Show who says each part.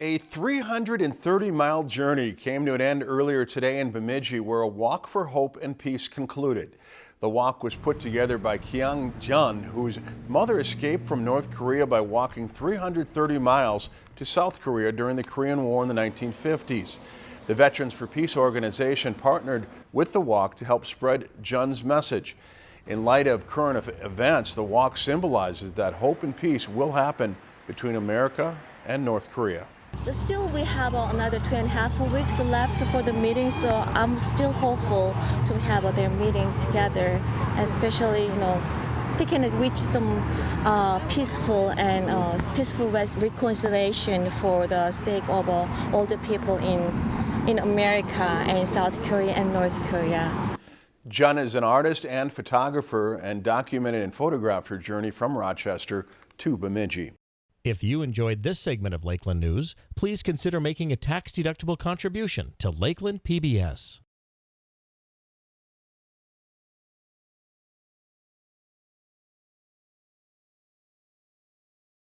Speaker 1: A 330-mile journey came to an end earlier today in Bemidji where a walk for hope and peace concluded. The walk was put together by Kyung Jun, whose mother escaped from North Korea by walking 330 miles to South Korea during the Korean War in the 1950s. The Veterans for Peace organization partnered with the walk to help spread Jun's message. In light of current events, the walk symbolizes that hope and peace will happen between America and North Korea.
Speaker 2: But still, we have another two and a half weeks left for the meeting, so I'm still hopeful to have their meeting together, especially, you know, they can reach some uh, peaceful and uh, peaceful reconciliation for the sake of uh, all the people in in America and South Korea and North Korea.
Speaker 1: Jun is an artist and photographer and documented and photographed her journey from Rochester to Bemidji.
Speaker 3: If you enjoyed this segment of Lakeland News, please consider making a tax-deductible contribution to Lakeland PBS.